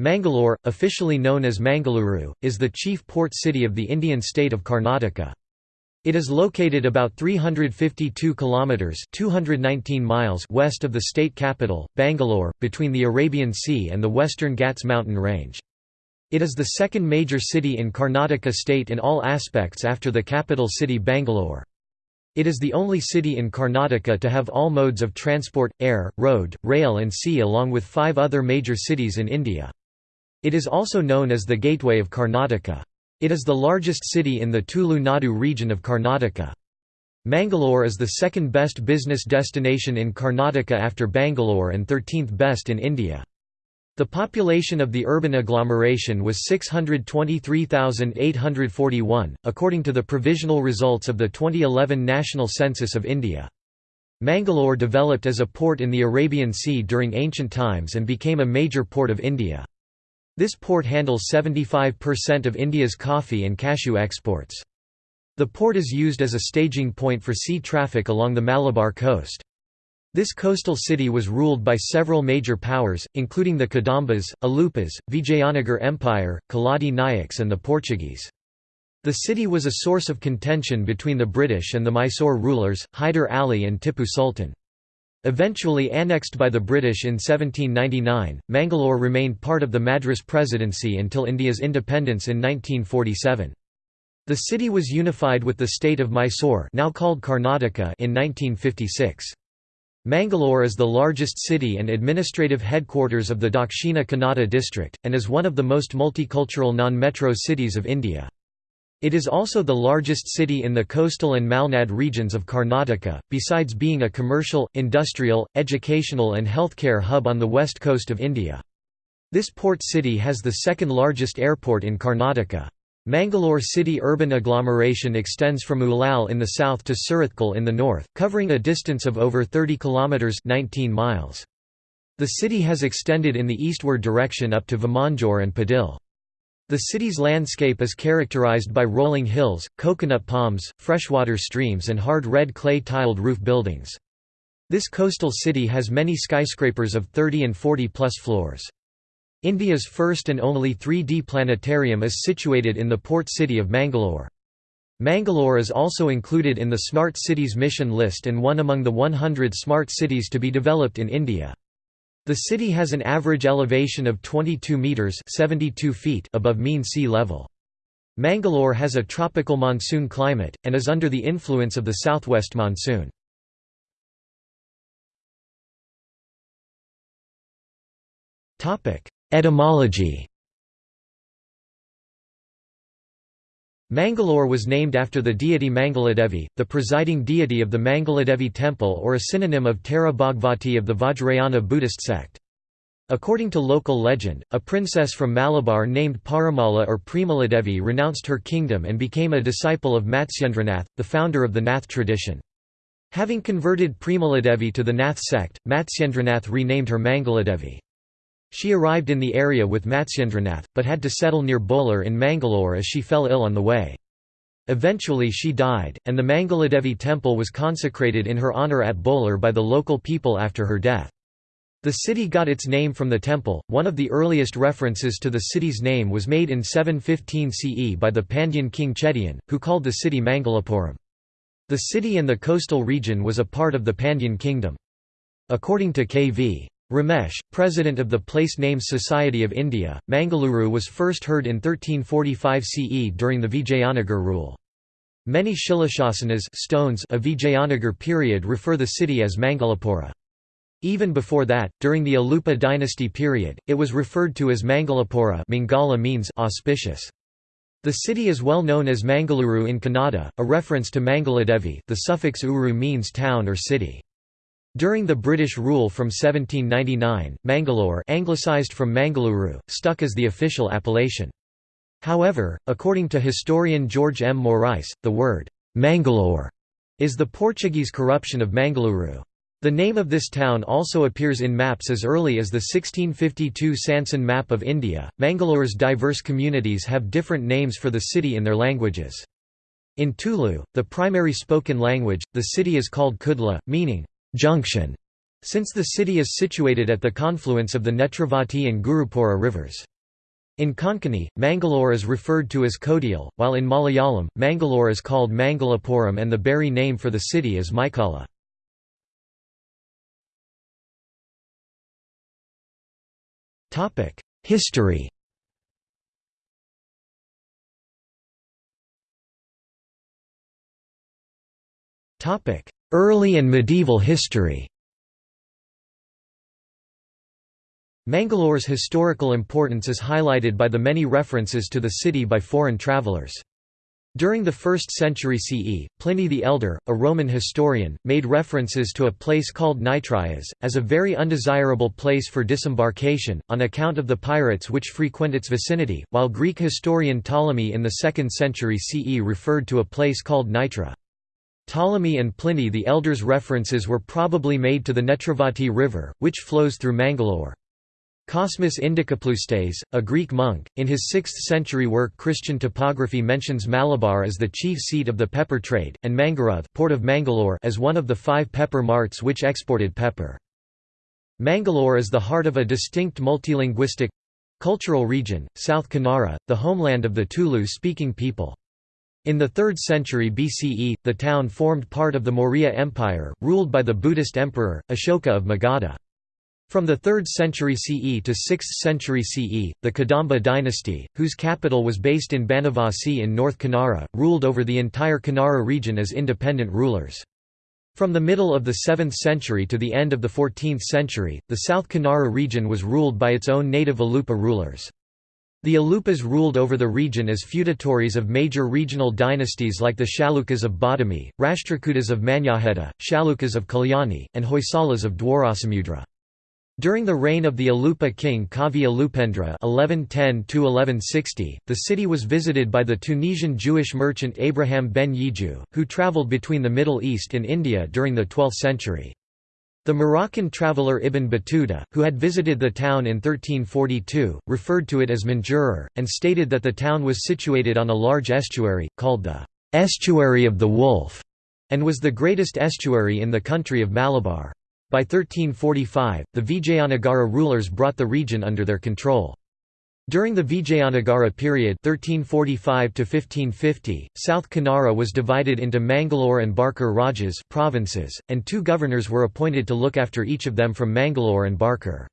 Mangalore, officially known as Mangaluru, is the chief port city of the Indian state of Karnataka. It is located about 352 kilometers (219 miles) west of the state capital, Bangalore, between the Arabian Sea and the Western Ghats mountain range. It is the second major city in Karnataka state in all aspects after the capital city Bangalore. It is the only city in Karnataka to have all modes of transport, air, road, rail and sea along with five other major cities in India. It is also known as the Gateway of Karnataka. It is the largest city in the Tulu Nadu region of Karnataka. Mangalore is the second best business destination in Karnataka after Bangalore and 13th best in India. The population of the urban agglomeration was 623,841, according to the provisional results of the 2011 National Census of India. Mangalore developed as a port in the Arabian Sea during ancient times and became a major port of India. This port handles 75% of India's coffee and cashew exports. The port is used as a staging point for sea traffic along the Malabar coast. This coastal city was ruled by several major powers, including the Kadambas, Alupas, Vijayanagar Empire, Keladi Nayaks and the Portuguese. The city was a source of contention between the British and the Mysore rulers, Hyder Ali and Tipu Sultan. Eventually annexed by the British in 1799, Mangalore remained part of the Madras Presidency until India's independence in 1947. The city was unified with the state of Mysore now called Karnataka in 1956. Mangalore is the largest city and administrative headquarters of the Dakshina Kannada district, and is one of the most multicultural non-metro cities of India. It is also the largest city in the coastal and Malnad regions of Karnataka, besides being a commercial, industrial, educational and healthcare hub on the west coast of India. This port city has the second largest airport in Karnataka. Mangalore city urban agglomeration extends from Ulal in the south to Surathkal in the north, covering a distance of over 30 kilometers 19 miles. The city has extended in the eastward direction up to Vamanjoor and Padil. The city's landscape is characterized by rolling hills, coconut palms, freshwater streams and hard red clay-tiled roof buildings. This coastal city has many skyscrapers of 30 and 40 plus floors. India's first and only 3D planetarium is situated in the port city of Mangalore. Mangalore is also included in the Smart Cities mission list and one among the 100 smart cities to be developed in India. The city has an average elevation of 22 metres 72 feet above mean sea level. Mangalore has a tropical monsoon climate, and is under the influence of the southwest monsoon. Topic: Etymology Mangalore was named after the deity Mangaladevi, the presiding deity of the Mangaladevi temple or a synonym of Tara Bhagavati of the Vajrayana Buddhist sect. According to local legend, a princess from Malabar named Parimala or Premaladevi renounced her kingdom and became a disciple of Matsyendranath, the founder of the Nath tradition. Having converted Premaladevi to the Nath sect, Matsyendranath renamed her Mangaladevi. She arrived in the area with Matsyendranath, but had to settle near Bolar in Mangalore as she fell ill on the way. Eventually she died, and the Mangaladevi temple was consecrated in her honour at Bolar by the local people after her death. The city got its name from the temple. One of the earliest references to the city's name was made in 715 CE by the Pandyan king Chedian, who called the city Mangalapuram. The city and the coastal region was a part of the Pandyan kingdom. According to K.V. Ramesh, president of the Place Names Society of India, Mangaluru was first heard in 1345 CE during the Vijayanagar rule. Many Shilashasanas stones of Vijayanagar period refer the city as Mangalapura. Even before that, during the Alupa dynasty period, it was referred to as Mangalapura Mangala means auspicious. The city is well known as Mangaluru in Kannada, a reference to Mangaladevi the suffix uru means town or city. During the British rule from 1799, Mangalore anglicized from Mangaluru, stuck as the official appellation. However, according to historian George M. Moraes, the word, Mangalore, is the Portuguese corruption of Mangaluru. The name of this town also appears in maps as early as the 1652 Sanson map of India. Mangalore's diverse communities have different names for the city in their languages. In Tulu, the primary spoken language, the city is called Kudla, meaning junction. since the city is situated at the confluence of the Netravati and Gurupura rivers. In Konkani, Mangalore is referred to as Kodial, while in Malayalam, Mangalore is called Mangalapuram and the Beary name for the city is Maikala. History Early and medieval history Mangalore's historical importance is highlighted by the many references to the city by foreign travelers. During the 1st century CE, Pliny the Elder, a Roman historian, made references to a place called Nitrias, as a very undesirable place for disembarkation, on account of the pirates which frequent its vicinity, while Greek historian Ptolemy in the 2nd century CE referred to a place called Nitra. Ptolemy and Pliny the Elder's references were probably made to the Netravati River, which flows through Mangalore. Cosmas Indicopleustes, a Greek monk, in his 6th-century work Christian Topography mentions Malabar as the chief seat of the pepper trade, and Mangaruth port of Mangalore as one of the five pepper marts which exported pepper. Mangalore is the heart of a distinct multilinguistic—cultural region, South Kanara, the homeland of the Tulu-speaking people. In the 3rd century BCE, the town formed part of the Maurya Empire, ruled by the Buddhist emperor, Ashoka of Magadha. From the 3rd century CE to 6th century CE, the Kadamba dynasty, whose capital was based in Banavasi in North Kanara, ruled over the entire Kanara region as independent rulers. From the middle of the 7th century to the end of the 14th century, the South Kanara region was ruled by its own native Alupa rulers. The Alupas ruled over the region as feudatories of major regional dynasties like the Chalukyas of Badami, Rashtrakutas of Manyakheta, Chalukyas of Kalyani, and Hoysalas of Dwarasamudra. During the reign of the Alupa king Kavi Alupendra (1110–1160), the city was visited by the Tunisian Jewish merchant Abraham ben Yiju, who travelled between the Middle East and India during the 12th century. The Moroccan traveller Ibn Battuta, who had visited the town in 1342, referred to it as Manjurur, and stated that the town was situated on a large estuary, called the «estuary of the Wolf», and was the greatest estuary in the country of Malabar. By 1345, the Vijayanagara rulers brought the region under their control. During the Vijayanagara period 1345 South Kanara was divided into Mangalore and Barkur Rajas provinces, and two governors were appointed to look after each of them from Mangalore and Barkur.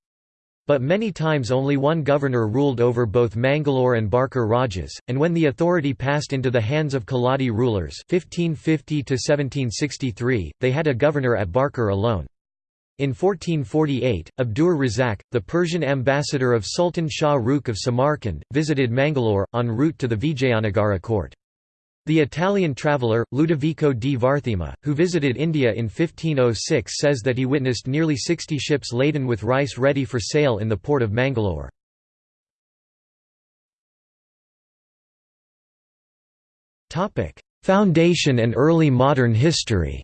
But many times only one governor ruled over both Mangalore and Barkur Rajas, and when the authority passed into the hands of Keladi rulers 1550 they had a governor at Barkur alone. In 1448, Abdur Razak, the Persian ambassador of Sultan Shah Rukh of Samarkand, visited Mangalore, en route to the Vijayanagara court. The Italian traveller, Ludovico di Varthema, who visited India in 1506 says that he witnessed nearly 60 ships laden with rice ready for sale in the port of Mangalore. Foundation and early modern history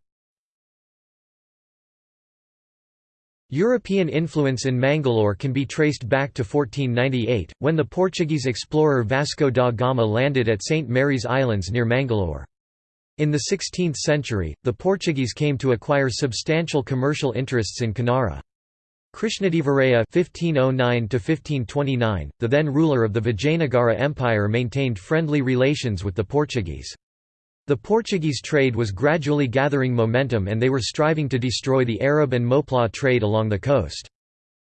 European influence in Mangalore can be traced back to 1498, when the Portuguese explorer Vasco da Gama landed at St. Mary's Islands near Mangalore. In the 16th century, the Portuguese came to acquire substantial commercial interests in Kanara. Krishnadevaraya (1509–1529), the then ruler of the Vijayanagara Empire, maintained friendly relations with the Portuguese. The Portuguese trade was gradually gathering momentum and they were striving to destroy the Arab and Moplah trade along the coast.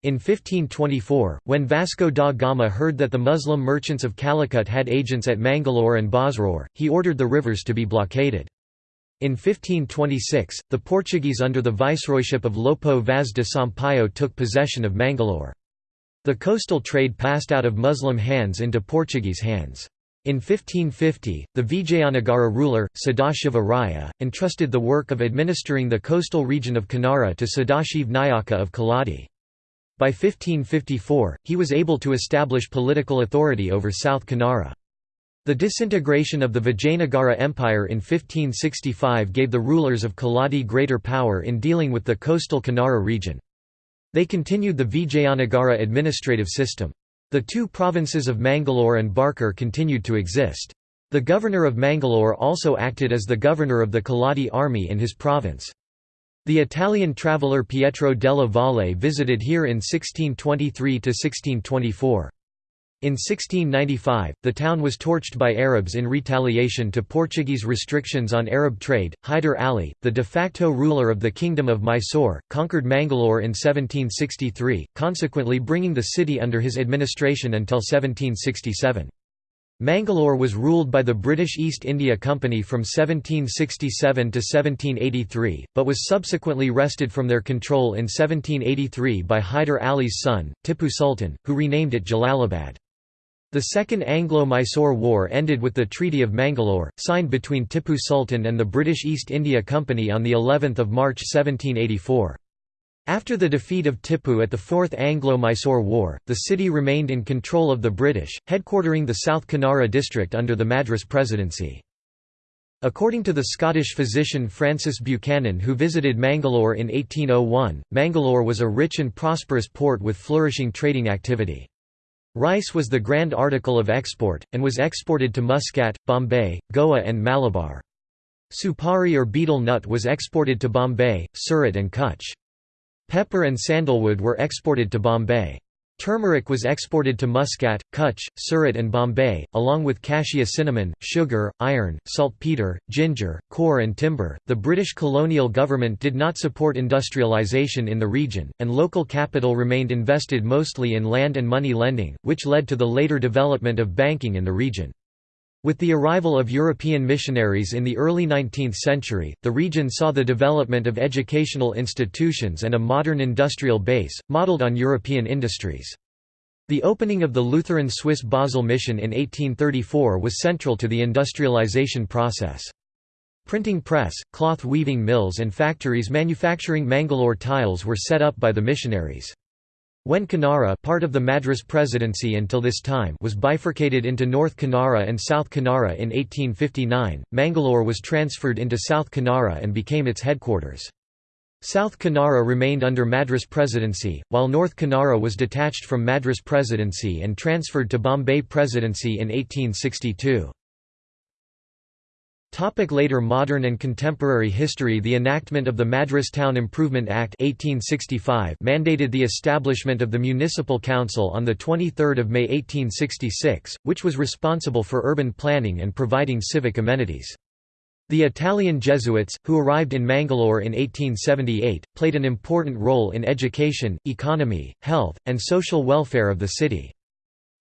In 1524, when Vasco da Gama heard that the Muslim merchants of Calicut had agents at Mangalore and Basrur, he ordered the rivers to be blockaded. In 1526, the Portuguese under the viceroyship of Lopo Vaz de Sampaio took possession of Mangalore. The coastal trade passed out of Muslim hands into Portuguese hands. In 1550, the Vijayanagara ruler, Sadashiva Raya, entrusted the work of administering the coastal region of Kanara to Sadashiv Nayaka of Keladi. By 1554, he was able to establish political authority over South Kanara. The disintegration of the Vijayanagara Empire in 1565 gave the rulers of Keladi greater power in dealing with the coastal Kanara region. They continued the Vijayanagara administrative system. The two provinces of Mangalore and Barkur continued to exist. The governor of Mangalore also acted as the governor of the Keladi army in his province. The Italian traveller Pietro della Valle visited here in 1623–1624. In 1695, the town was torched by Arabs in retaliation to Portuguese restrictions on Arab trade. Hyder Ali, the de facto ruler of the Kingdom of Mysore, conquered Mangalore in 1763, consequently bringing the city under his administration until 1767. Mangalore was ruled by the British East India Company from 1767 to 1783, but was subsequently wrested from their control in 1783 by Hyder Ali's son, Tipu Sultan, who renamed it Jalalabad. The Second Anglo-Mysore War ended with the Treaty of Mangalore, signed between Tipu Sultan and the British East India Company on of March 1784. After the defeat of Tipu at the Fourth Anglo-Mysore War, the city remained in control of the British, headquartering the South Kanara district under the Madras Presidency. According to the Scottish physician Francis Buchanan who visited Mangalore in 1801, Mangalore was a rich and prosperous port with flourishing trading activity. Rice was the grand article of export, and was exported to Muscat, Bombay, Goa and Malabar. Supari or betel nut was exported to Bombay, Surat and Kutch. Pepper and sandalwood were exported to Bombay. Turmeric was exported to Muscat, Kutch, Surat and Bombay, along with cassia cinnamon, sugar, iron, saltpeter, ginger, coir and timber. The British colonial government did not support industrialisation in the region, and local capital remained invested mostly in land and money lending, which led to the later development of banking in the region. With the arrival of European missionaries in the early 19th century, the region saw the development of educational institutions and a modern industrial base, modelled on European industries. The opening of the Lutheran Swiss Basel mission in 1834 was central to the industrialization process. Printing press, cloth weaving mills and factories manufacturing Mangalore tiles were set up by the missionaries. When Kanara part of the Madras Presidency until this time was bifurcated into North Kanara and South Kanara in 1859, Mangalore was transferred into South Kanara and became its headquarters. South Kanara remained under Madras Presidency, while North Kanara was detached from Madras Presidency and transferred to Bombay Presidency in 1862. Topic later modern and contemporary history The enactment of the Madras Town Improvement Act 1865 mandated the establishment of the Municipal Council on 23 May 1866, which was responsible for urban planning and providing civic amenities. The Italian Jesuits, who arrived in Mangalore in 1878, played an important role in education, economy, health, and social welfare of the city.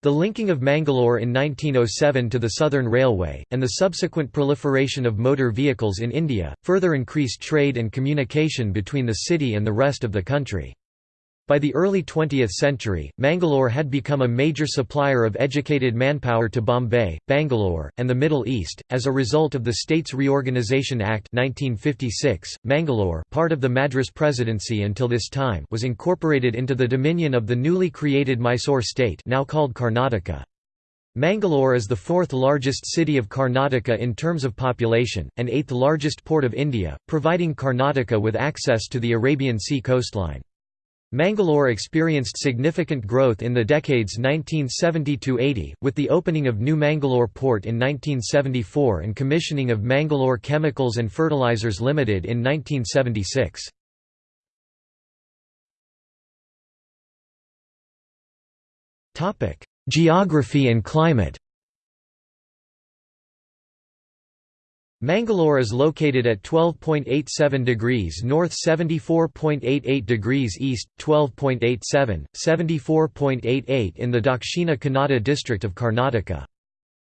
The linking of Mangalore in 1907 to the Southern Railway, and the subsequent proliferation of motor vehicles in India, further increased trade and communication between the city and the rest of the country. By the early 20th century, Mangalore had become a major supplier of educated manpower to Bombay, Bangalore, and the Middle East. As a result of the States Reorganisation Act 1956, Mangalore, part of the Madras Presidency until this time, was incorporated into the dominion of the newly created Mysore state, now called Karnataka. Mangalore is the fourth largest city of Karnataka in terms of population, and eighth largest port of India, providing Karnataka with access to the Arabian Sea coastline. Mangalore experienced significant growth in the decades 1970–80, with the opening of New Mangalore Port in 1974 and commissioning of Mangalore Chemicals and Fertilizers Limited in 1976. Geography and climate Mangalore is located at 12.87 degrees north 74.88 degrees east, 12.87, 74.88 in the Dakshina Kannada district of Karnataka.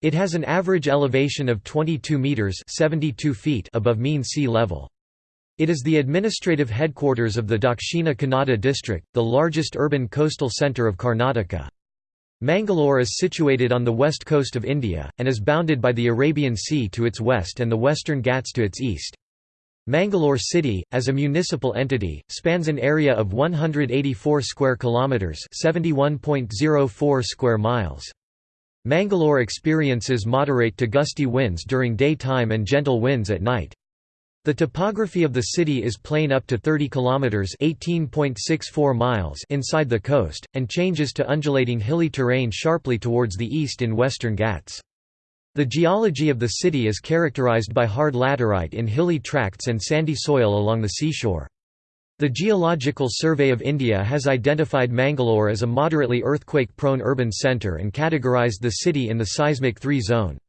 It has an average elevation of 22 metres 72 feet above mean sea level. It is the administrative headquarters of the Dakshina Kannada district, the largest urban coastal centre of Karnataka. Mangalore is situated on the west coast of India, and is bounded by the Arabian Sea to its west and the Western Ghats to its east. Mangalore city, as a municipal entity, spans an area of 184 square kilometers, 71.04 square miles. Mangalore experiences moderate to gusty winds during daytime and gentle winds at night. The topography of the city is plain up to 30 kilometers (18.64 miles) inside the coast and changes to undulating hilly terrain sharply towards the east in western Ghats. The geology of the city is characterized by hard laterite in hilly tracts and sandy soil along the seashore. The Geological Survey of India has identified Mangalore as a moderately earthquake-prone urban centre and categorised the city in the seismic 3 zone.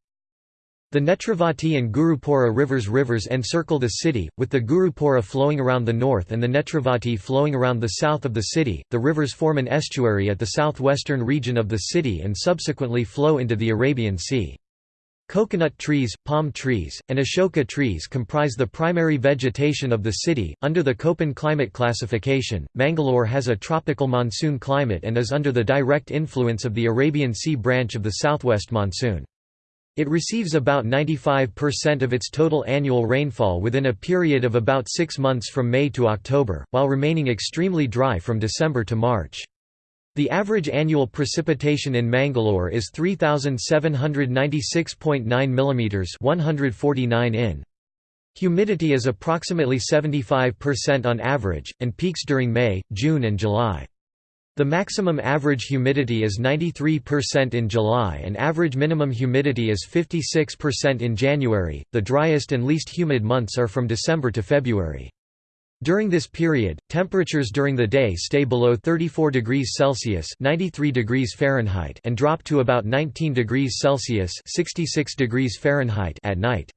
The Netravati and Gurupura rivers rivers encircle the city, with the Gurupura flowing around the north and the Netravati flowing around the south of the city. The rivers form an estuary at the southwestern region of the city and subsequently flow into the Arabian Sea. Coconut trees, palm trees, and ashoka trees comprise the primary vegetation of the city. Under the Köppen climate classification, Mangalore has a tropical monsoon climate and is under the direct influence of the Arabian Sea branch of the southwest monsoon. It receives about 95% of its total annual rainfall within a period of about six months from May to October, while remaining extremely dry from December to March. The average annual precipitation in Mangalore is 3796.9 mm 149 in. Humidity is approximately 75% on average, and peaks during May, June and July. The maximum average humidity is 93% in July and average minimum humidity is 56% in January. The driest and least humid months are from December to February. During this period, temperatures during the day stay below 34 degrees Celsius (93 degrees Fahrenheit) and drop to about 19 degrees Celsius (66 degrees Fahrenheit) at night.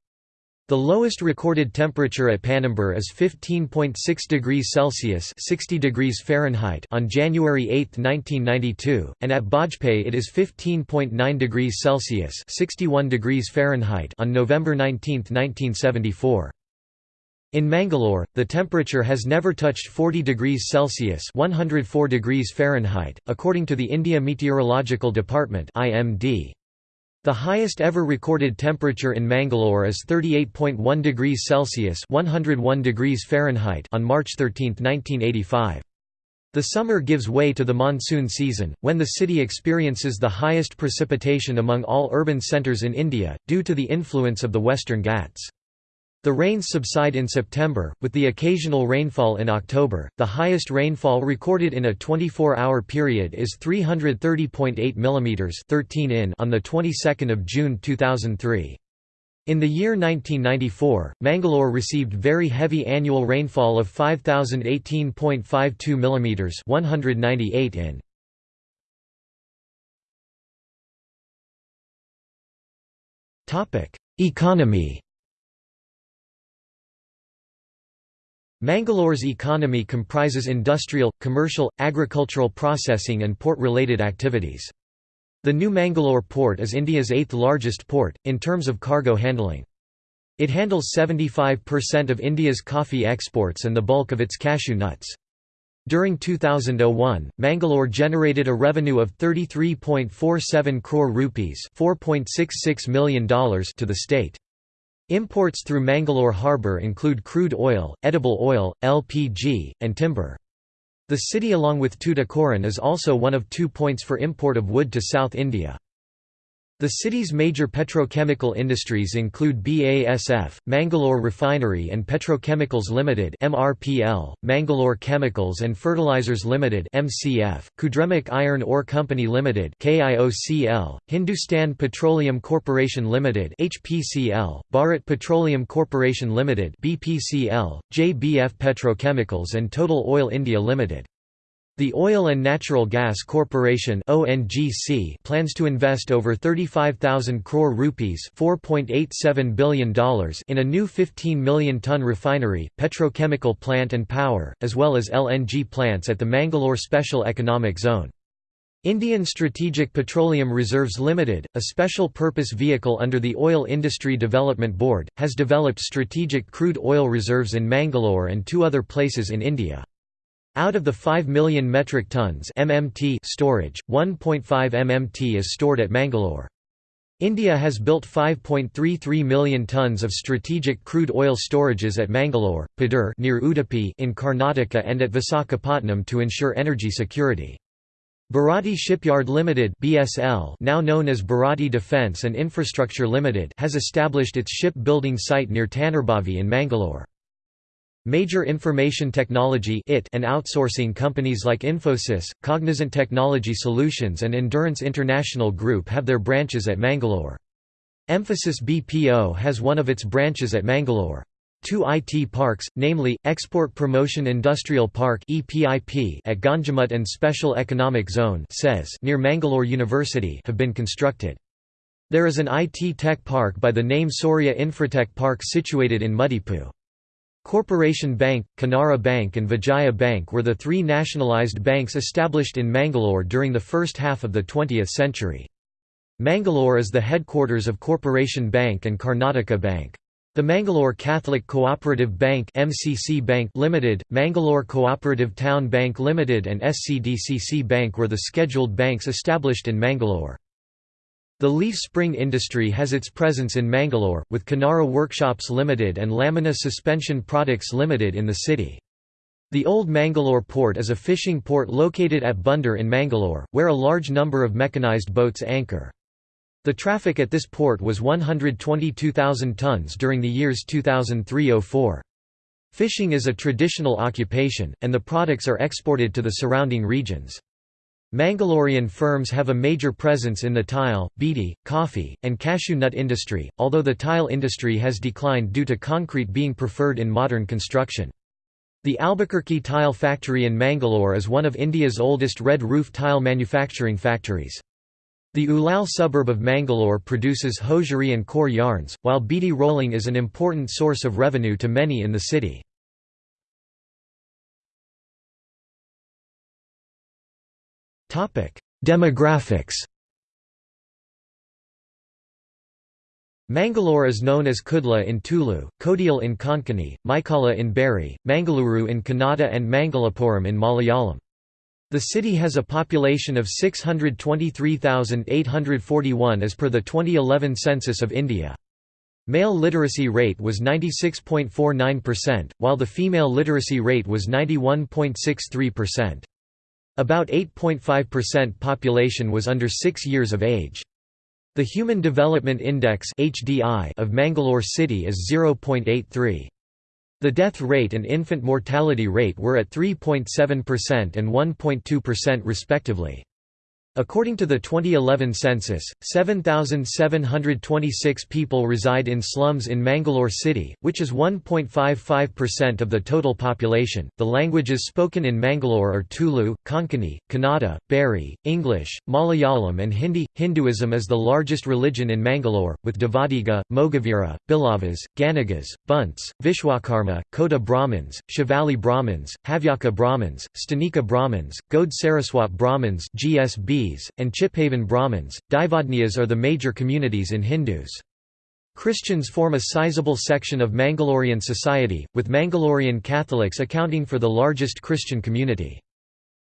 The lowest recorded temperature at Panambur is 15.6 degrees Celsius (60 degrees Fahrenheit) on January 8, 1992, and at Bajpayee it is 15.9 degrees Celsius (61 degrees Fahrenheit) on November 19, 1974. In Mangalore, the temperature has never touched 40 degrees Celsius (104 degrees Fahrenheit), according to the India Meteorological Department (IMD). The highest ever recorded temperature in Mangalore is 38.1 degrees Celsius (101 degrees Fahrenheit) on March 13, 1985. The summer gives way to the monsoon season, when the city experiences the highest precipitation among all urban centres in India, due to the influence of the Western Ghats. The rains subside in September, with the occasional rainfall in October. The highest rainfall recorded in a 24-hour period is 330.8 mm 13 in on the 22nd of June 2003. In the year 1994, Mangalore received very heavy annual rainfall of 5018.52 mm 198 in. Topic: Economy Mangalore's economy comprises industrial, commercial, agricultural processing and port-related activities. The New Mangalore port is India's eighth largest port, in terms of cargo handling. It handles 75% of India's coffee exports and the bulk of its cashew nuts. During 2001, Mangalore generated a revenue of 33.47 crore rupees $4.66 million to the state. Imports through Mangalore harbour include crude oil, edible oil, LPG, and timber. The city along with Tuticorin is also one of two points for import of wood to South India. The city's major petrochemical industries include BASF, Mangalore Refinery and Petrochemicals Limited (MRPL), Mangalore Chemicals and Fertilizers Limited (MCF), Kudremukh Iron Ore Company Limited (KIOCL), Hindustan Petroleum Corporation Limited (HPCL), Bharat Petroleum Corporation Limited (BPCL), JBF Petrochemicals and Total Oil India Limited. The Oil and Natural Gas Corporation (ONGC) plans to invest over 35,000 crore rupees (4.87 billion dollars) in a new 15 million ton refinery, petrochemical plant and power, as well as LNG plants at the Mangalore Special Economic Zone. Indian Strategic Petroleum Reserves Limited, a special purpose vehicle under the Oil Industry Development Board, has developed strategic crude oil reserves in Mangalore and two other places in India. Out of the 5 million metric tons MMT storage, 1.5 MMT is stored at Mangalore. India has built 5.33 million tons of strategic crude oil storages at Mangalore, Padur near Udupi in Karnataka and at Visakhapatnam to ensure energy security. Bharati Shipyard Limited (BSL), now known as Bharati Defence and Infrastructure Limited, has established its ship-building site near Tannirbhavi in Mangalore. Major information technology and outsourcing companies like Infosys, Cognizant Technology Solutions and Endurance International Group have their branches at Mangalore. Mphasis BPO has one of its branches at Mangalore. Two IT parks, namely, Export Promotion Industrial Park at Ganjimutt and Special Economic Zone near Mangalore University have been constructed. There is an IT tech park by the name Soria Infratech Park situated in Mudipu. Corporation Bank, Canara Bank and Vijaya Bank were the three nationalised banks established in Mangalore during the first half of the 20th century. Mangalore is the headquarters of Corporation Bank and Karnataka Bank. The Mangalore Catholic Cooperative Bank MCC Bank Limited, Mangalore Cooperative Town Bank Limited and SCDCC Bank were the scheduled banks established in Mangalore. The leaf spring industry has its presence in Mangalore, with Canara Workshops Limited and Lamina Suspension Products Limited in the city. The Old Mangalore Port is a fishing port located at Bunder in Mangalore, where a large number of mechanized boats anchor. The traffic at this port was 122,000 tons during the years 2003–04. Fishing is a traditional occupation, and the products are exported to the surrounding regions. Mangalorean firms have a major presence in the tile, beedi, coffee, and cashew nut industry, although the tile industry has declined due to concrete being preferred in modern construction. The Albuquerque Tile Factory in Mangalore is one of India's oldest red roof tile manufacturing factories. The Ulal suburb of Mangalore produces hosiery and coir yarns, while beedi rolling is an important source of revenue to many in the city. Demographics Mangalore is known as Kudla in Tulu, Kodial in Konkani, Maikala in Beary, Mangaluru in Kannada and Mangalapuram in Malayalam. The city has a population of 623,841 as per the 2011 census of India. Male literacy rate was 96.49%, while the female literacy rate was 91.63%. About 8.5% population was under 6 years of age. The Human Development Index of Mangalore city is 0.83. The death rate and infant mortality rate were at 3.7% and 1.2% respectively. According to the 2011 census, 7,726 people reside in slums in Mangalore city, which is 1.55% of the total population. The languages spoken in Mangalore are Tulu, Konkani, Kannada, Beary, English, Malayalam, and Hindi. Hinduism is the largest religion in Mangalore, with Devadiga, Mogavira, Bilavas, Ganagas, Bunts, Vishwakarma, Kota Brahmins, Shivali Brahmins, Havyaka Brahmins, Stanika Brahmins, Gode Saraswat Brahmins (GSB) and Chitpavan Brahmins. Daivodniyas are the major communities in Hindus. Christians form a sizable section of Mangalorean society, with Mangalorean Catholics accounting for the largest Christian community.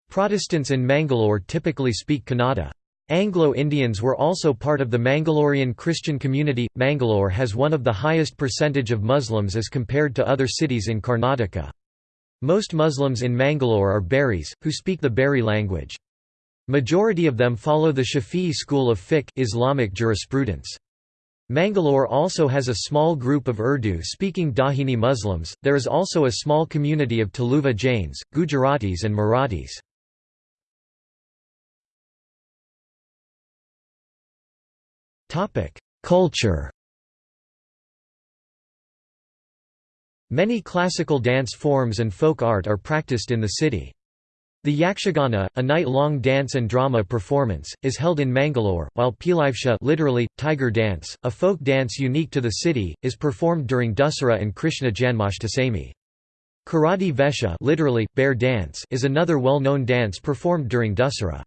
Protestants in Mangalore typically speak Kannada. Anglo-Indians were also part of the Mangalorean Christian community. Mangalore has one of the highest percentage of Muslims as compared to other cities in Karnataka. Most Muslims in Mangalore are Bearys, who speak the Beary language. Majority of them follow the Shafi'i school of fiqh Islamic jurisprudence. Mangalore also has a small group of Urdu-speaking Dakhini Muslims, there is also a small community of Tuluva Jains, Gujaratis and Marathis. Culture Many classical dance forms and folk art are practiced in the city. The Yakshagana, a night-long dance and drama performance, is held in Mangalore, while Pilivesha literally, tiger dance, a folk dance unique to the city, is performed during Dussehra and Krishna Janmashtami. Karadi Vesha literally, bear dance is another well-known dance performed during Dussehra.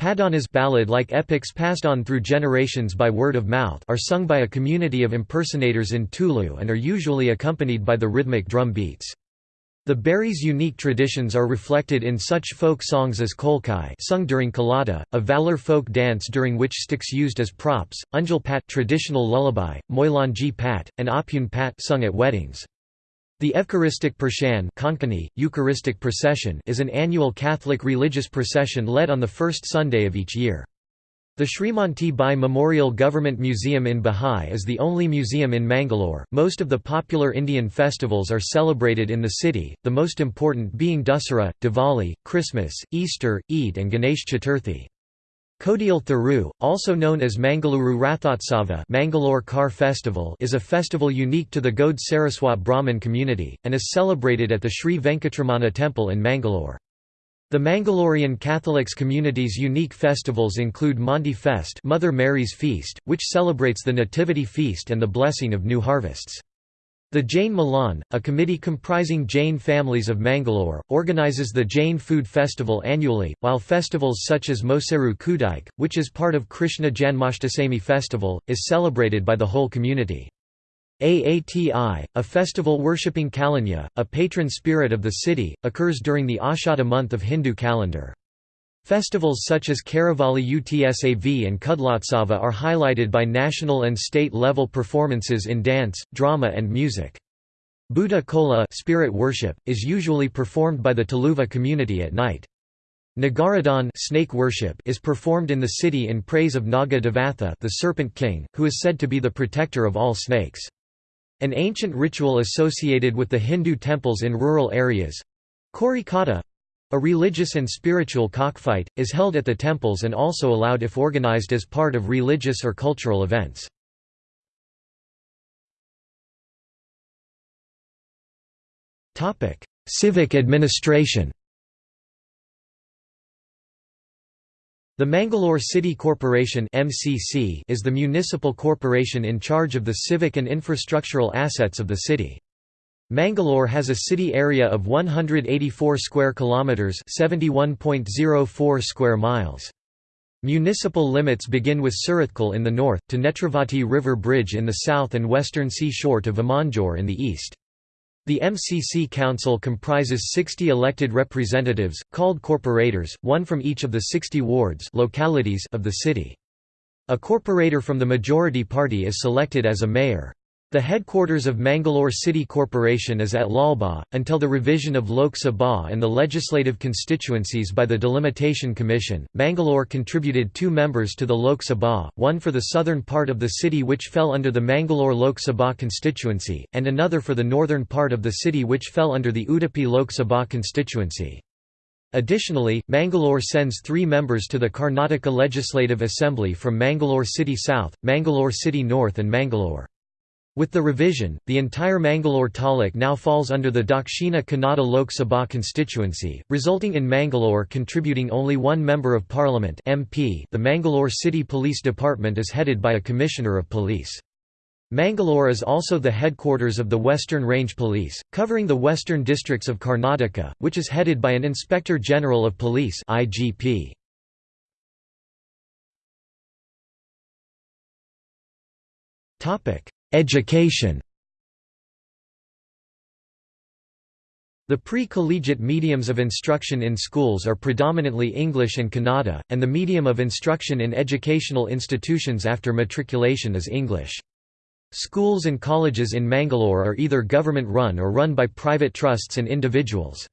Padanas ballad-like epics passed on through generations by word of mouth are sung by a community of impersonators in Tulu and are usually accompanied by the rhythmic drum beats. The Bearys' unique traditions are reflected in such folk songs as Kolkai sung during Kalada, a valor folk dance during which sticks used as props, Unjal Pat traditional lullaby, Moilanji Pat, and Apun Pat sung at weddings. The Evcharistic Pershan Konkani, Eucharistic procession is an annual Catholic religious procession led on the first Sunday of each year. The Srimanti Bai Memorial Government Museum in Bahai is the only museum in Mangalore. Most of the popular Indian festivals are celebrated in the city, the most important being Dussehra, Diwali, Christmas, Easter, Eid, and Ganesh Chaturthi. Kodial Thiru, also known as Mangaluru Rathotsava Mangalore Car Festival is a festival unique to the Gaude Saraswat Brahmin community, and is celebrated at the Sri Venkatramana Temple in Mangalore. The Mangalorean Catholics community's unique festivals include Monti Fest Mother Mary's Feast, which celebrates the Nativity Feast and the blessing of new harvests. The Jain Milan, a committee comprising Jain families of Mangalore, organizes the Jain Food Festival annually, while festivals such as Moseru Kudaik, which is part of Krishna Janmashtami festival, is celebrated by the whole community. Aati, a festival worshipping Kalanya, a patron spirit of the city, occurs during the Ashada month of Hindu calendar. Festivals such as Karavali Utsav and Kudlotsava are highlighted by national and state-level performances in dance, drama and music. Bhuta Kola spirit worship, is usually performed by the Tuluva community at night. Nagaradhan snake worship is performed in the city in praise of Naga Devatha the serpent king, who is said to be the protector of all snakes. An ancient ritual associated with the Hindu temples in rural areas—Korikata, a religious and spiritual cockfight, is held at the temples and also allowed if organized as part of religious or cultural events. Civic administration The Mangalore City Corporation (MCC) is the municipal corporation in charge of the civic and infrastructural assets of the city. Mangalore has a city area of 184 square kilometers, 71.04 square miles. Municipal limits begin with Surathkal in the north, to Netravati River Bridge in the south and western sea shore to Vamanjoor in the east. The MCC Council comprises 60 elected representatives, called corporators, one from each of the 60 wards localities of the city. A corporator from the majority party is selected as a mayor. The headquarters of Mangalore City Corporation is at Lalbagh, until the revision of Lok Sabha and the legislative constituencies by the Delimitation Commission. Mangalore contributed two members to the Lok Sabha, one for the southern part of the city which fell under the Mangalore Lok Sabha constituency, and another for the northern part of the city which fell under the Udupi Lok Sabha constituency. Additionally, Mangalore sends three members to the Karnataka Legislative Assembly from Mangalore City South, Mangalore City North and Mangalore. With the revision, the entire Mangalore taluk now falls under the Dakshina Kannada Lok Sabha constituency, resulting in Mangalore contributing only one Member of Parliament MP. .The Mangalore City Police Department is headed by a Commissioner of Police. Mangalore is also the headquarters of the Western Range Police, covering the western districts of Karnataka, which is headed by an Inspector General of Police IGP. Education The pre-collegiate mediums of instruction in schools are predominantly English and Kannada, and the medium of instruction in educational institutions after matriculation is English. Schools and colleges in Mangalore are either government-run or run by private trusts and individuals.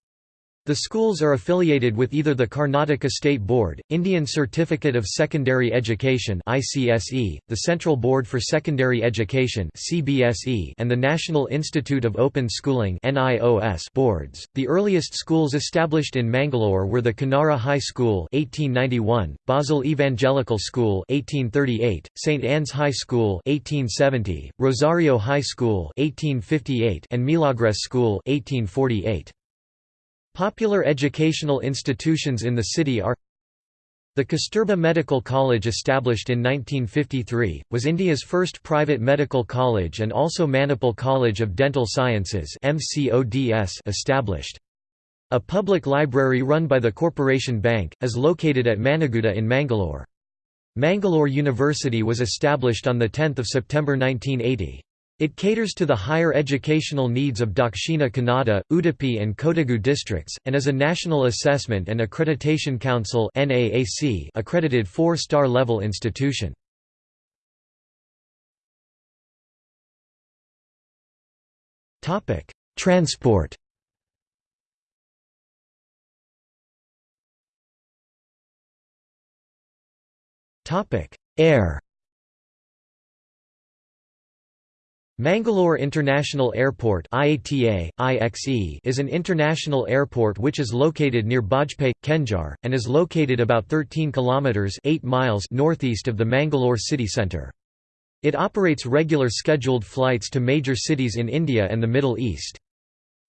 The schools are affiliated with either the Karnataka State Board, Indian Certificate of Secondary Education (ICSE), the Central Board for Secondary Education (CBSE), and the National Institute of Open Schooling (NIOS) boards. The earliest schools established in Mangalore were the Kanara High School (1891), Basel Evangelical School (1838), St Anne's High School (1870), Rosario High School (1858), and Milagres School (1848). Popular educational institutions in the city are the Kasturba Medical College established in 1953, was India's first private medical college and also Manipal College of Dental Sciences established. A public library run by the Corporation Bank, is located at Mannagudda in Mangalore. Mangalore University was established on 10 September 1980. It caters to the higher educational needs of Dakshina Kannada, Udupi and Kodagu districts, and is a National Assessment and Accreditation Council accredited four-star level institution. Transport Air Mangalore International Airport IATA, IXE is an international airport which is located near Bajpayee, Kenjar, and is located about 13 kilometres 8 miles northeast of the Mangalore city centre. It operates regular scheduled flights to major cities in India and the Middle East.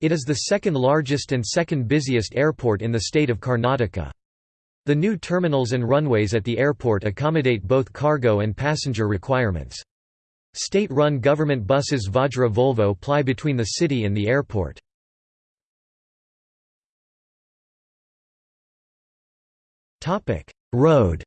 It is the second largest and second busiest airport in the state of Karnataka. The new terminals and runways at the airport accommodate both cargo and passenger requirements. State-run government buses Vajra Volvo ply between the city and the airport. Road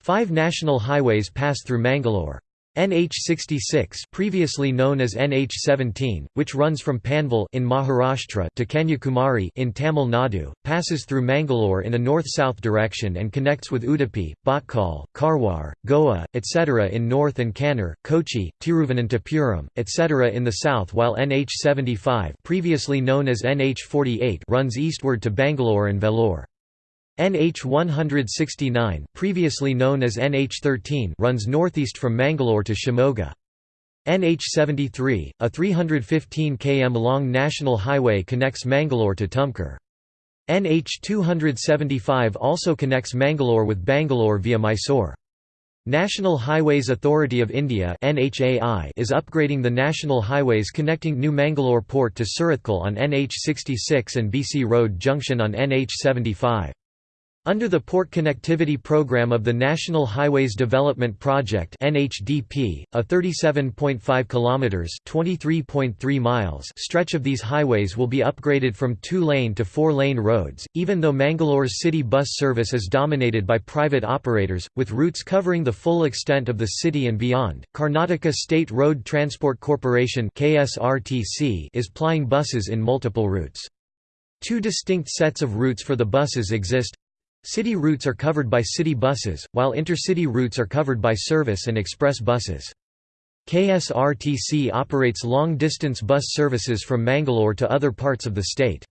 Five national highways pass through Mangalore. NH66 previously known as NH17, which runs from Panvel in Maharashtra to Kanyakumari in Tamil Nadu, passes through Mangalore in a north-south direction and connects with Udupi, Bhatkal, Karwar, Goa, etc. in north and Kannur, Kochi, Tiruvananthapuram, etc. in the south while NH75 previously known as NH48 runs eastward to Bangalore and Vellore. NH 169 previously known as NH 13 runs northeast from Mangalore to Shimoga. NH 73, a 315 km long national highway connects Mangalore to Tumkur. NH 275 also connects Mangalore with Bangalore via Mysore. National Highways Authority of India is upgrading the national highways connecting New Mangalore Port to Surathkal on NH 66 and BC Road Junction on NH 75. Under the Port Connectivity Program of the National Highways Development Project (NHDP), a 37.5 kilometers (23.3 miles) stretch of these highways will be upgraded from 2-lane to 4-lane roads. Even though Mangalore's city bus service is dominated by private operators with routes covering the full extent of the city and beyond, Karnataka State Road Transport Corporation (KSRTC) is plying buses in multiple routes. Two distinct sets of routes for the buses exist City routes are covered by city buses, while intercity routes are covered by service and express buses. KSRTC operates long-distance bus services from Mangalore to other parts of the state.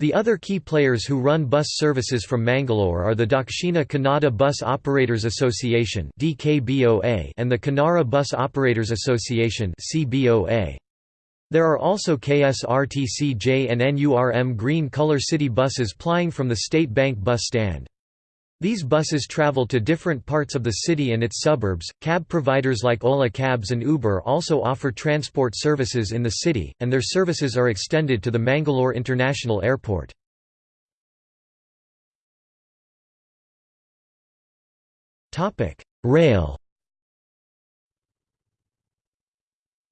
The other key players who run bus services from Mangalore are the Dakshina Kannada Bus Operators Association and the Canara Bus Operators Association There are also KSRTC-J and NURM green color city buses plying from the State Bank bus stand. These buses travel to different parts of the city and its suburbs. Cab providers like Ola Cabs and Uber also offer transport services in the city, and their services are extended to the Mangalore International Airport. Rail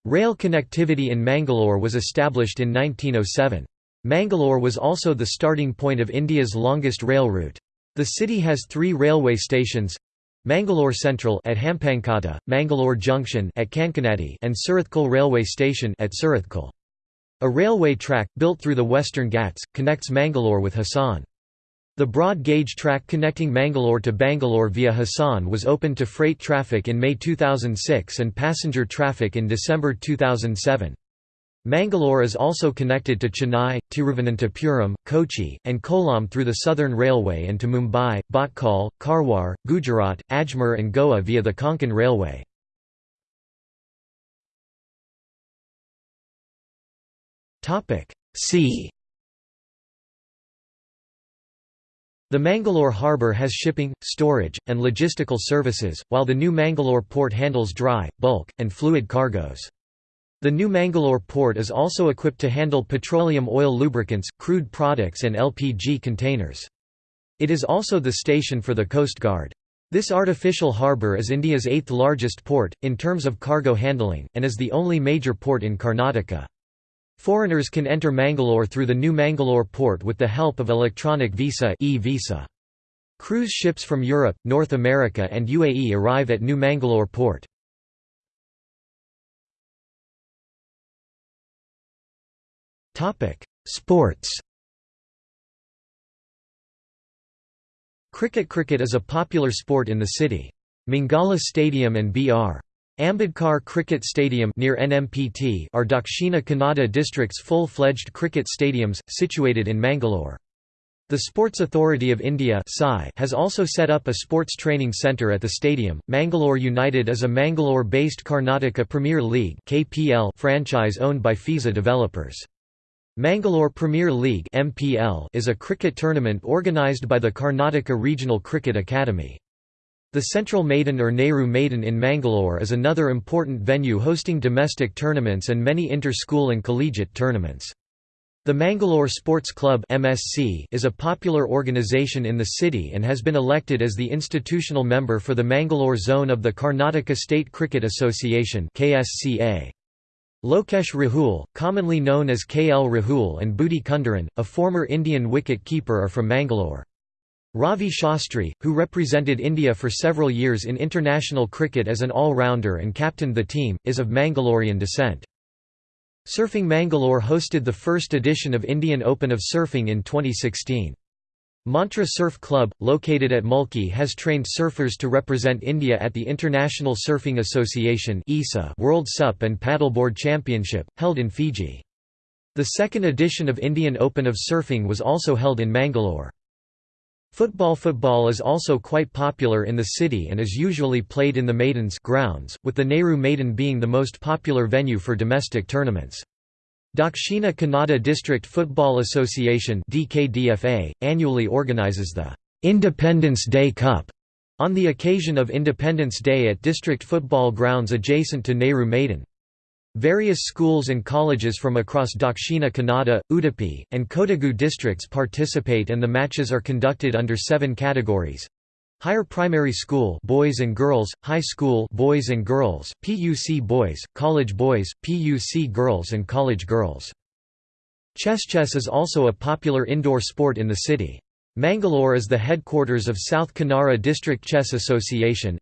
Rail connectivity in Mangalore was established in 1907. Mangalore was also the starting point of India's longest rail route. The city has three railway stations Mangalore Central at Hampankota, Mangalore Junction at Kankanadi and Surathkal Railway Station at Surathkal. A railway track, built through the Western Ghats, connects Mangalore with Hassan. The broad-gauge track connecting Mangalore to Bangalore via Hassan was opened to freight traffic in May 2006 and passenger traffic in December 2007. Mangalore is also connected to Chennai, Tiruvananthapuram, Kochi, and Kollam through the Southern Railway and to Mumbai, Bhatkal, Karwar, Gujarat, Ajmer and Goa via the Konkan Railway. See The Mangalore harbour has shipping, storage, and logistical services, while the New Mangalore port handles dry, bulk, and fluid cargoes. The New Mangalore port is also equipped to handle petroleum oil lubricants, crude products and LPG containers. It is also the station for the Coast Guard. This artificial harbour is India's eighth largest port, in terms of cargo handling, and is the only major port in Karnataka. Foreigners can enter Mangalore through the new Mangalore port with the help of electronic visa e-visa. Cruise ships from Europe, North America and UAE arrive at New Mangalore port. Sports Cricket Cricket is a popular sport in the city. Mangala Stadium and Br. Ambedkar Cricket Stadium near NMPT are Dakshina Kannada district's full-fledged cricket stadiums, situated in Mangalore. The Sports Authority of India has also set up a sports training centre at the stadium. Mangalore United is a Mangalore-based Karnataka Premier League (KPL) franchise owned by FISA developers. Mangalore Premier League (MPL) is a cricket tournament organised by the Karnataka Regional Cricket Academy. The Central Maidan or Nehru Maidan in Mangalore is another important venue hosting domestic tournaments and many inter-school and collegiate tournaments. The Mangalore Sports Club (MSC) is a popular organisation in the city and has been elected as the institutional member for the Mangalore zone of the Karnataka State Cricket Association (KSCA). Lokesh Rahul, commonly known as KL Rahul and Budhi Kunderan, a former Indian wicket-keeper are from Mangalore. Ravi Shastri, who represented India for several years in international cricket as an all-rounder and captained the team, is of Mangalorean descent. Surfing Mangalore hosted the first edition of Indian Open of Surfing in 2016. Mantra Surf Club, located at Mulki has trained surfers to represent India at the International Surfing Association World SUP and Paddleboard Championship, held in Fiji. The second edition of Indian Open of Surfing was also held in Mangalore. Football Football is also quite popular in the city and is usually played in the Maidens grounds, with the Nehru Maidan being the most popular venue for domestic tournaments. Dakshina Kannada District Football Association DKDFA, annually organises the Independence Day Cup on the occasion of Independence Day at district football grounds adjacent to Nehru Maidan. Various schools and colleges from across Dakshina Kannada, Udupi, and Kodagu districts participate and the matches are conducted under seven categories. Higher primary school boys and girls, high school boys and girls, PUC boys, college boys, PUC girls and college girls. Chess chess is also a popular indoor sport in the city. Mangalore is the headquarters of South Kanara District Chess Association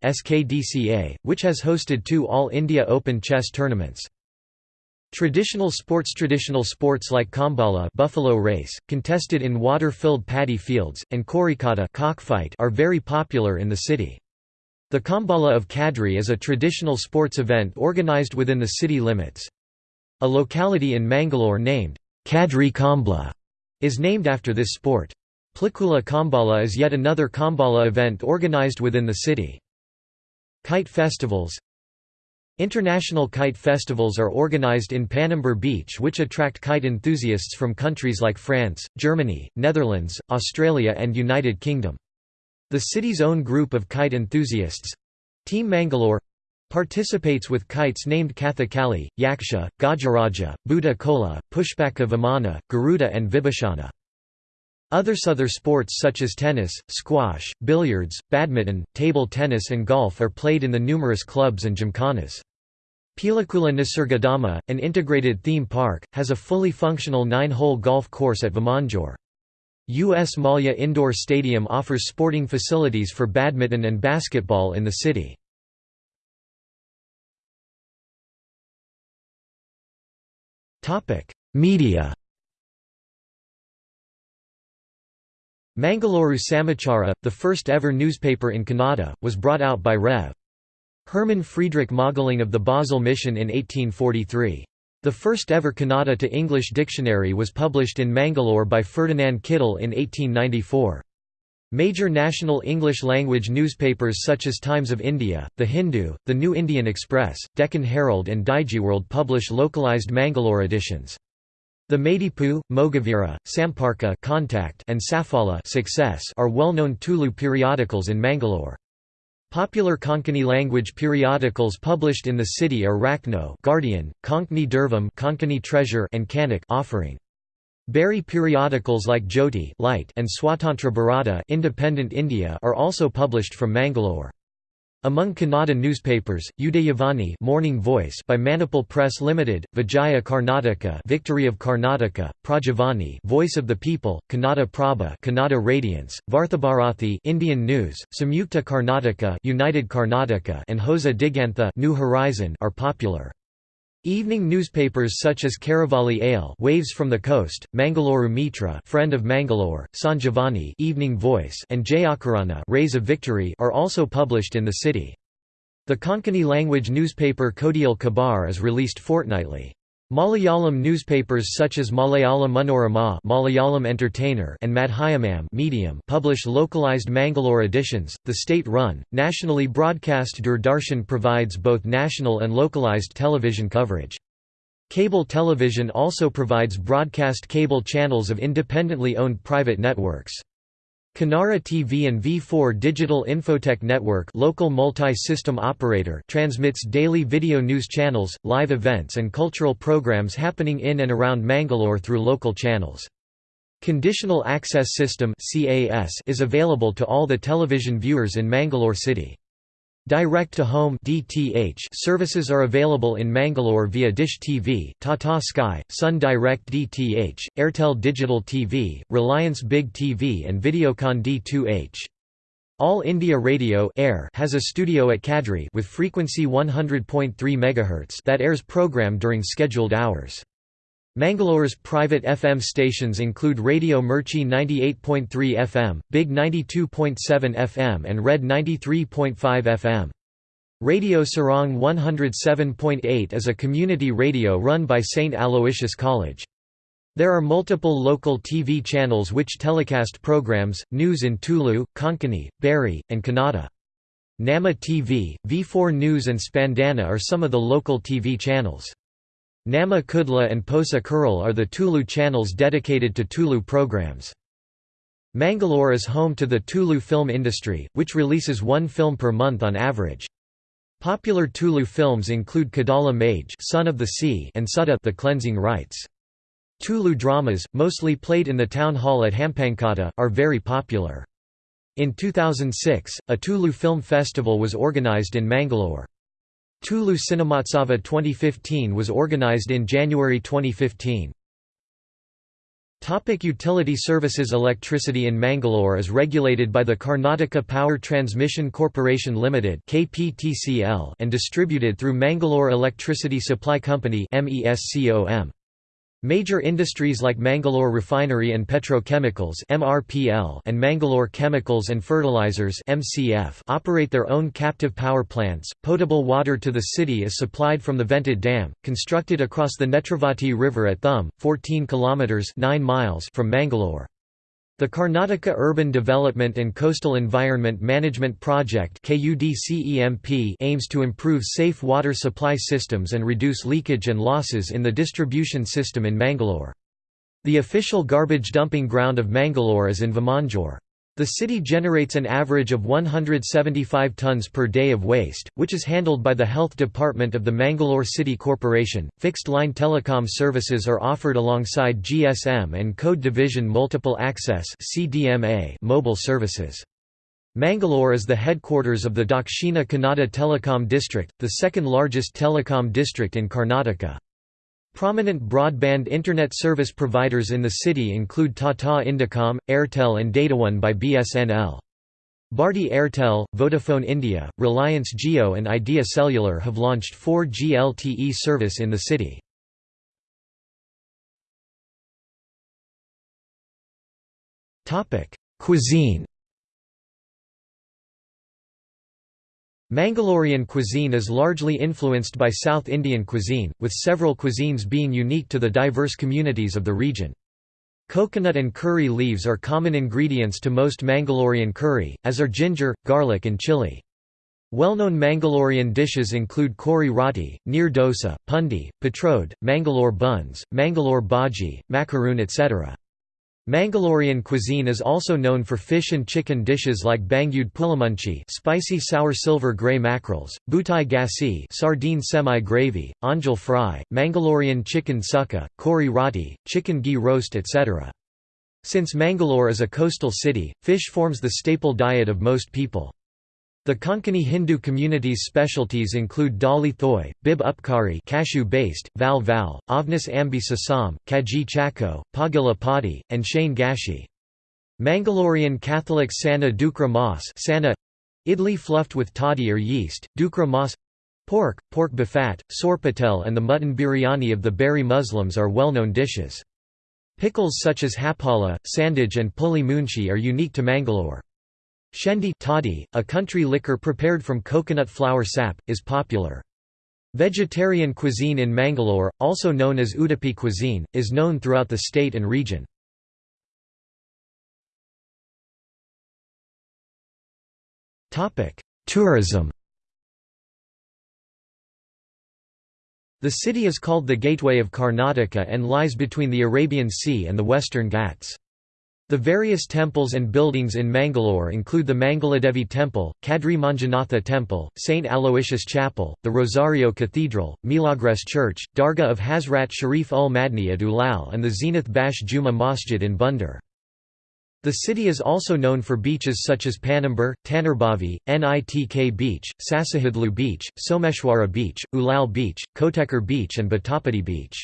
which has hosted two All India Open chess tournaments. Traditional sports Traditional sports like kambala buffalo race, contested in water-filled paddy fields, and Korikata cockfight are very popular in the city. The Kambala of Kadri is a traditional sports event organized within the city limits. A locality in Mangalore named Kadri Kambla is named after this sport. Pilikula Kambala is yet another Kambala event organized within the city. Kite festivals International kite festivals are organized in Panambur Beach which attract kite enthusiasts from countries like France, Germany, Netherlands, Australia and United Kingdom. The city's own group of kite enthusiasts—Team Mangalore, participates with kites named Kathakali, Yaksha, Gajaraja, Bhuta Kola, Pushpaka Vimana, Garuda and Vibhishana. Other other sports such as tennis, squash, billiards, badminton, table tennis and golf are played in the numerous clubs and gymkhanas. Pilakula Nisargadama, an integrated theme park, has a fully functional nine-hole golf course at Vamanjoor. US Mallya Indoor Stadium offers sporting facilities for badminton and basketball in the city. Media Mangaluru Samachara, the first ever newspaper in Kannada, was brought out by Rev. Hermann Friedrich Mögling of the Basel Mission in 1843. The first ever Kannada to English dictionary was published in Mangalore by Ferdinand Kittel in 1894. Major national English-language newspapers such as Times of India, The Hindu, The New Indian Express, Deccan Herald and Digiworld publish localized Mangalore editions. The Maidipu, Mogavira, Samparka Contact and Safala Success are well-known Tulu periodicals in Mangalore. Popular Konkani language periodicals published in the city are Raknno Guardian, Konkani Durvam Konkani Treasure and Kanak Offering. Beary periodicals like Jyoti Light and Swatantra Bharata Independent India are also published from Mangalore. Among Kannada newspapers, Udayavani Morning Voice by Manipal Press Limited, Vijaya Karnataka Victory of Karnataka, Prajavani Voice of the People, Kannada Prabha Kannada Radiance, Varthabharathi Indian News, Samyukta Karnataka United Karnataka and Hosa Digantha New Horizon are popular. Evening newspapers such as Karavali Ale Waves from the Coast, Mangalore Mitra Friend of Mangalore, Sanjivani Evening Voice and Jayakirana Rays of Victory are also published in the city. The Konkani language newspaper Kodial Kabar is released fortnightly. Malayalam newspapers such as Malayala Manorama Malayalam Entertainer and Madhyamam Medium publish localized Mangalore editions. The state-run, nationally broadcast Doordarshan provides both national and localized television coverage. Cable television also provides broadcast cable channels of independently owned private networks. Kanara TV and V4 Digital Infotech Network local multi-system operator transmits daily video news channels, live events and cultural programs happening in and around Mangalore through local channels. Conditional Access System is available to all the television viewers in Mangalore city. Direct-to-home (DTH) services are available in Mangalore via Dish TV, Tata Sky, Sun Direct DTH, Airtel Digital TV, Reliance Big TV and Videocon D2H. All India Radio Air has a studio at Kadri with frequency 100.3 MHz that airs program during scheduled hours. Mangalore's private FM stations include Radio Mirchi 98.3 FM, Big 92.7 FM and Red 93.5 FM. Radio Sarang 107.8 is a community radio run by St. Aloysius College. There are multiple local TV channels which telecast programs, news in Tulu, Konkani, Beary, and Kannada. Namma TV, V4 News and Spandana are some of the local TV channels. Namma Kudla and Posa Kural are the Tulu channels dedicated to Tulu programs. Mangalore is home to the Tulu film industry, which releases one film per month on average. Popular Tulu films include Kadala Mage Son of the Sea and Suddha the Cleansing Rites. Tulu dramas, mostly played in the town hall at Hampankota, are very popular. In 2006, a Tulu film festival was organized in Mangalore. Tulu Cinemotsava 2015 was organized in January 2015. Topic utility services Electricity in Mangalore is regulated by the Karnataka Power Transmission Corporation Limited and distributed through Mangalore Electricity Supply Company MESCOM. Major industries like Mangalore Refinery and Petrochemicals and Mangalore Chemicals and Fertilizers operate their own captive power plants. Potable water to the city is supplied from the Vented Dam, constructed across the Netravati River at Thum, 14 kilometers (9 miles) from Mangalore. The Karnataka Urban Development and Coastal Environment Management Project aims to improve safe water supply systems and reduce leakage and losses in the distribution system in Mangalore. The official garbage dumping ground of Mangalore is in Vamanjoor. The city generates an average of 175 tons per day of waste, which is handled by the Health Department of the Mangalore City Corporation. Fixed line telecom services are offered alongside GSM and Code Division Multiple Access mobile services. Mangalore is the headquarters of the Dakshina Kannada Telecom District, the second largest telecom district in Karnataka. Prominent broadband Internet service providers in the city include Tata Indicom, Airtel and Dataone by BSNL. Bharti Airtel, Vodafone India, Reliance Jio and Idea Cellular have launched 4G LTE service in the city. Cuisine Mangalorean cuisine is largely influenced by South Indian cuisine, with several cuisines being unique to the diverse communities of the region. Coconut and curry leaves are common ingredients to most Mangalorean curry, as are ginger, garlic and chili. Well-known Mangalorean dishes include kori roti, neer dosa, pundi, patrode, Mangalore buns, Mangalore bhaji, macaroon etc. Mangalorean cuisine is also known for fish and chicken dishes like bangude pulamunchi spicy sour silver grey mackerels, bhutai gasi sardine semi-gravy, anjal fry, Mangalorean chicken sukka, kori roti, chicken ghee roast etc. Since Mangalore is a coastal city, fish forms the staple diet of most people. The Konkani Hindu community's specialties include dali thoy, bib upkari cashew-based, val val, Avnis ambi sasam, kaji chako, pagila padi, and shane gashi. Mangalorean Catholic Sana Dukra Mas Sana idli fluffed with toddy or yeast, dukra mas pork, pork bafat, sorpatel and the mutton biryani of the Beary Muslims are well-known dishes. Pickles such as hapala, sandage and puli munchi are unique to Mangalore. Shendi toddy, a country liquor prepared from coconut flower sap, is popular. Vegetarian cuisine in Mangalore, also known as Udupi cuisine, is known throughout the state and region. Tourism The city is called the Gateway of Karnataka and lies between the Arabian Sea and the Western Ghats. The various temples and buildings in Mangalore include the Mangaladevi Temple, Kadri Manjunatha Temple, St. Aloysius Chapel, the Rosario Cathedral, Milagres Church, Dargah of Hazrat Sharif ul Madni at Ulal and the Zeenath Baksh Juma Masjid in Bunder. The city is also known for beaches such as Panambur, Tannirbhavi, Nitk Beach, Sasihithlu Beach, Someshwara Beach, Ulal Beach, Kotekar Beach and Batapati Beach.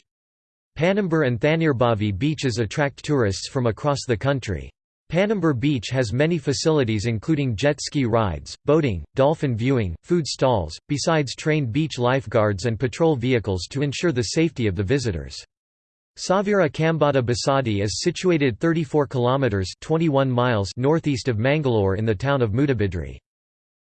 Panambur and Tannirbhavi beaches attract tourists from across the country. Panambur Beach has many facilities including jet ski rides, boating, dolphin viewing, food stalls, besides trained beach lifeguards and patrol vehicles to ensure the safety of the visitors. Savira Kambada Basadi is situated 34 kilometers 21 miles northeast of Mangalore in the town of Mudabidri.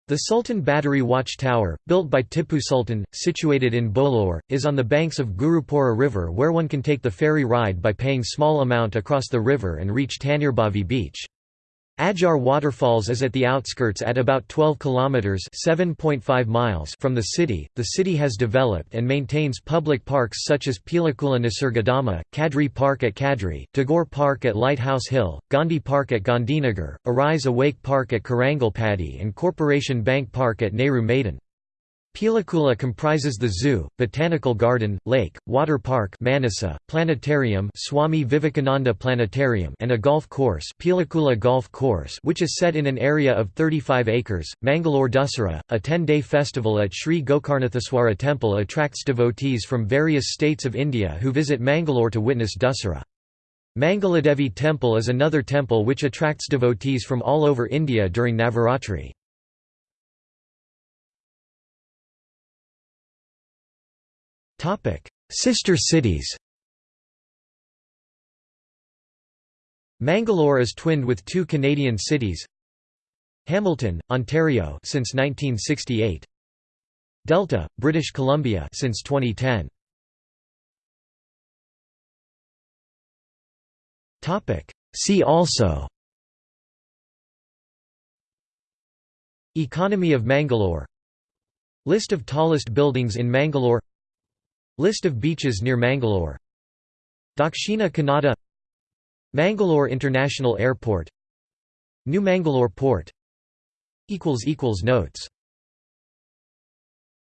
The Sultan Battery Watch Tower, built by Tipu Sultan, situated in Boloor, is on the banks of Gurupura River where one can take the ferry ride by paying small amount across the river and reach Tannirbhavi beach. Ajar Waterfalls is at the outskirts at about 12 kilometers (7.5 miles) from the city. The city has developed and maintains public parks such as Pilakula Nisargadama, Kadri Park at Kadri, Tagore Park at Lighthouse Hill, Gandhi Park at Gandhinagar, Arise Awake Park at Karangalpadi and Corporation Bank Park at Nehru Maidan. Pilakula comprises the zoo, botanical garden, lake, water park Manasa, planetarium Swami Vivekananda Planetarium and a golf course Pilakula Golf Course which is set in an area of 35 acres. Mangalore Dussehra, a 10-day festival at Sri Gokarnanatheshwara temple attracts devotees from various states of India who visit Mangalore to witness Dussehra. Mangaladevi temple is another temple which attracts devotees from all over India during Navaratri. Sister cities Mangalore is twinned with two Canadian cities Hamilton, Ontario since 1968 Delta, British Columbia since 2010 Topic. See also Economy of Mangalore List of tallest buildings in Mangalore List of beaches near Mangalore. Dakshina Kannada. Mangalore International Airport. New Mangalore Port. Notes